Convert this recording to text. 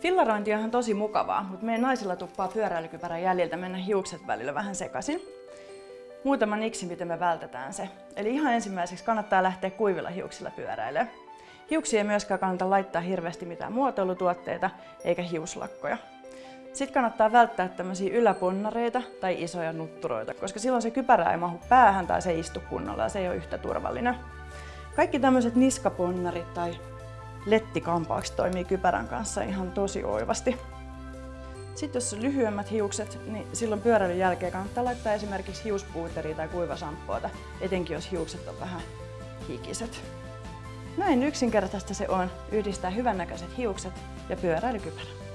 Fillarointi on ihan tosi mukavaa, mutta meidän naisilla tuppaa pyöräilykypärän jäljiltä mennä hiukset välillä vähän sekaisin. Muutama niksi, miten me vältetään se. Eli ihan ensimmäiseksi kannattaa lähteä kuivilla hiuksilla pyöräilemään. Hiuksia ei myöskään kannata laittaa hirveästi mitään muotoilutuotteita eikä hiuslakkoja. Sitten kannattaa välttää tämmöisiä yläponnareita tai isoja nutturoita, koska silloin se kypärä ei mahu päähän tai se ei istu kunnolla ja se ei ole yhtä turvallinen. Kaikki tämmöiset niskaponnarit tai lettikampaaksi toimii kypärän kanssa ihan tosi oivasti. Sitten jos on lyhyemmät hiukset, niin silloin pyöräilyn jälkeen kannattaa laittaa esimerkiksi hiuspuuteria tai kuivasamppuota, etenkin jos hiukset on vähän hikiset. Näin yksinkertaista se on yhdistää hyvännäköiset hiukset ja pyöräilykypärä.